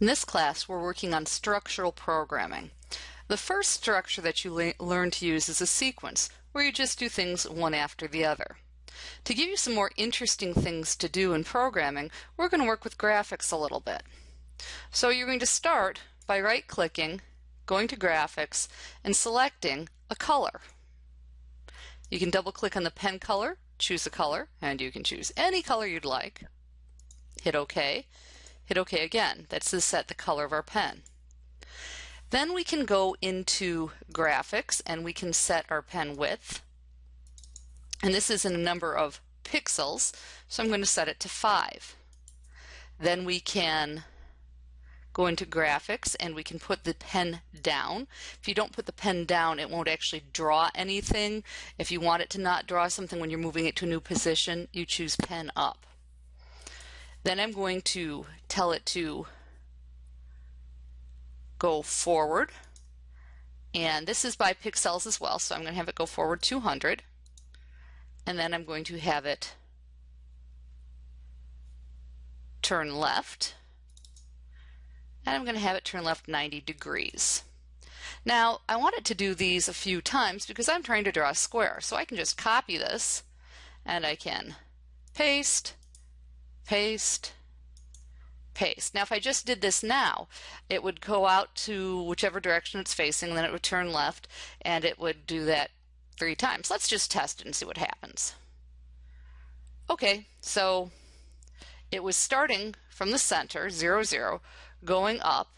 In this class, we're working on structural programming. The first structure that you learn to use is a sequence, where you just do things one after the other. To give you some more interesting things to do in programming, we're going to work with graphics a little bit. So you're going to start by right-clicking, going to Graphics, and selecting a color. You can double-click on the pen color, choose a color, and you can choose any color you'd like. Hit OK, hit OK again. That's to set the color of our pen. Then we can go into graphics and we can set our pen width. And this is in a number of pixels, so I'm going to set it to 5. Then we can go into graphics and we can put the pen down. If you don't put the pen down, it won't actually draw anything. If you want it to not draw something when you're moving it to a new position, you choose pen up. Then I'm going to tell it to go forward. And this is by pixels as well, so I'm going to have it go forward 200. And then I'm going to have it turn left. And I'm going to have it turn left 90 degrees. Now, I want it to do these a few times because I'm trying to draw a square. So I can just copy this and I can paste, paste, paste. Now if I just did this now, it would go out to whichever direction it's facing, then it would turn left, and it would do that three times. Let's just test it and see what happens. Okay, so it was starting from the center, 0, 0, going up,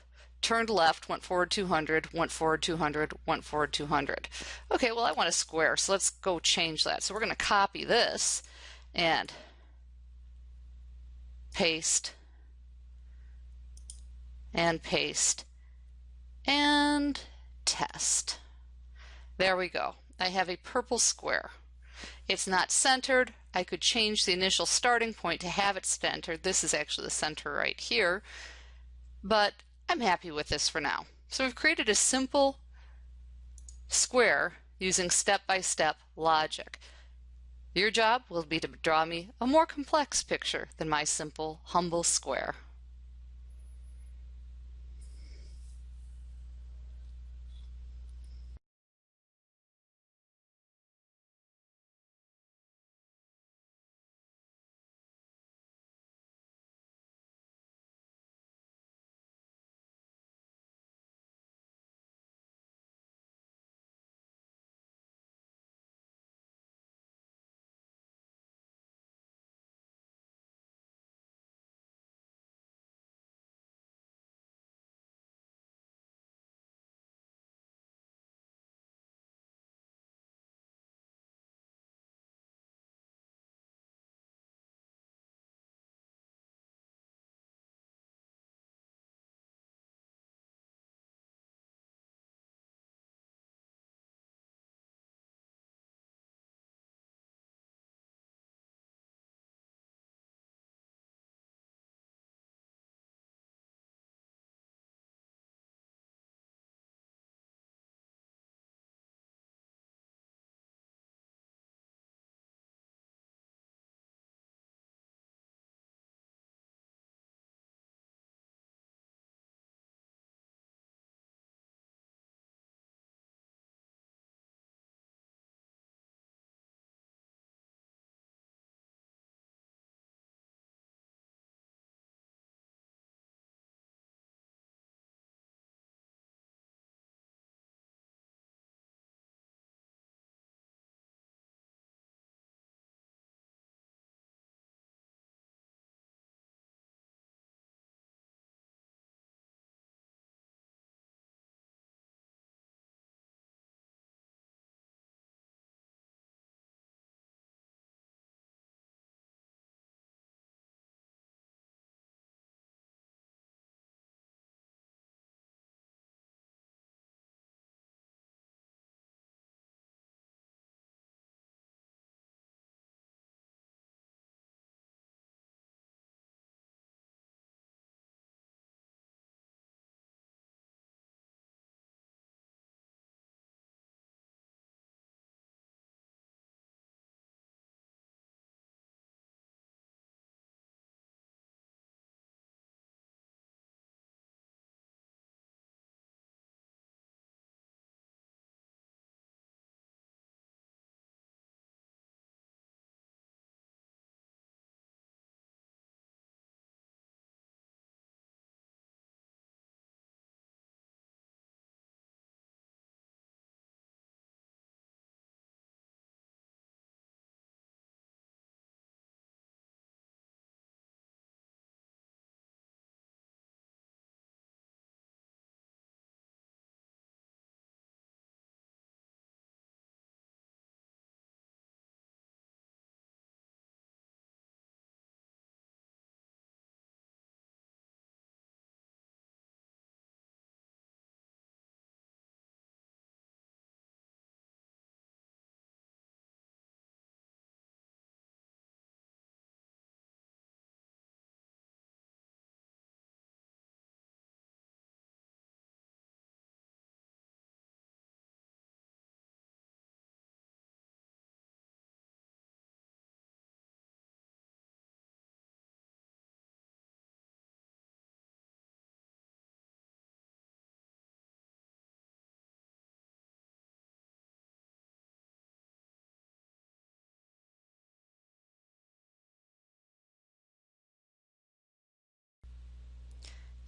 turned left, went forward 200, went forward 200, went forward 200. Okay, well I want a square, so let's go change that. So we're going to copy this and paste and paste and test. There we go. I have a purple square. It's not centered. I could change the initial starting point to have it centered. This is actually the center right here, but I'm happy with this for now. So we've created a simple square using step-by-step -step logic. Your job will be to draw me a more complex picture than my simple, humble square.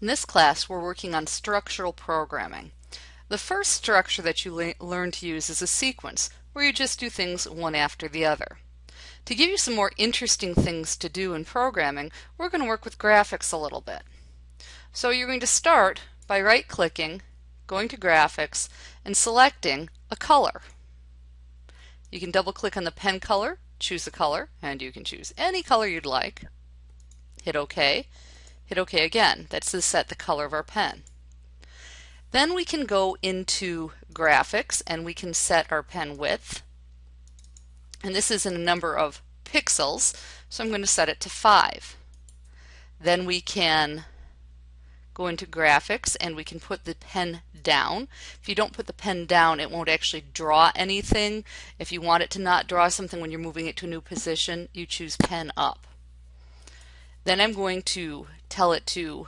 In this class, we're working on structural programming. The first structure that you learn to use is a sequence, where you just do things one after the other. To give you some more interesting things to do in programming, we're going to work with graphics a little bit. So you're going to start by right-clicking, going to Graphics, and selecting a color. You can double-click on the pen color, choose a color, and you can choose any color you'd like. Hit OK. Hit OK again. That's to set the color of our pen. Then we can go into Graphics and we can set our pen width. And this is in a number of pixels, so I'm going to set it to 5. Then we can go into graphics and we can put the pen down. If you don't put the pen down it won't actually draw anything. If you want it to not draw something when you're moving it to a new position you choose pen up. Then I'm going to tell it to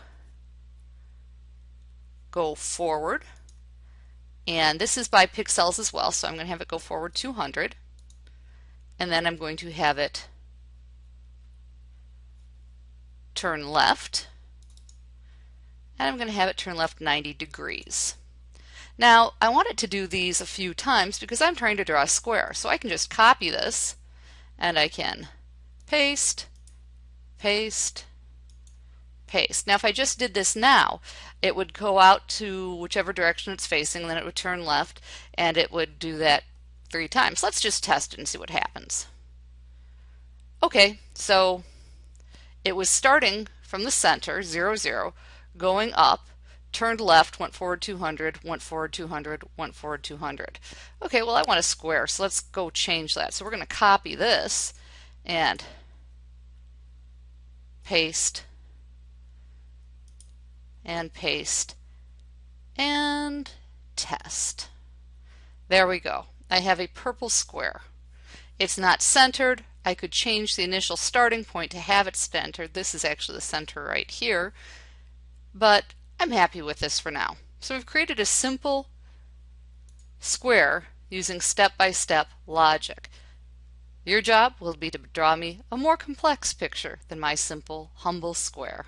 go forward. And this is by pixels as well so I'm going to have it go forward 200 and then I'm going to have it turn left. And I'm going to have it turn left 90 degrees. Now I want it to do these a few times because I'm trying to draw a square. So I can just copy this and I can paste, paste, paste. Now if I just did this now it would go out to whichever direction it's facing then it would turn left and it would do that three times. Let's just test it and see what happens. Okay, so it was starting from the center, 0, 0, going up, turned left, went forward 200, went forward 200, went forward 200. Okay, well I want a square, so let's go change that. So we're going to copy this and paste and paste and test. There we go. I have a purple square. It's not centered. I could change the initial starting point to have it centered. This is actually the center right here but I'm happy with this for now. So we've created a simple square using step-by-step -step logic. Your job will be to draw me a more complex picture than my simple, humble square.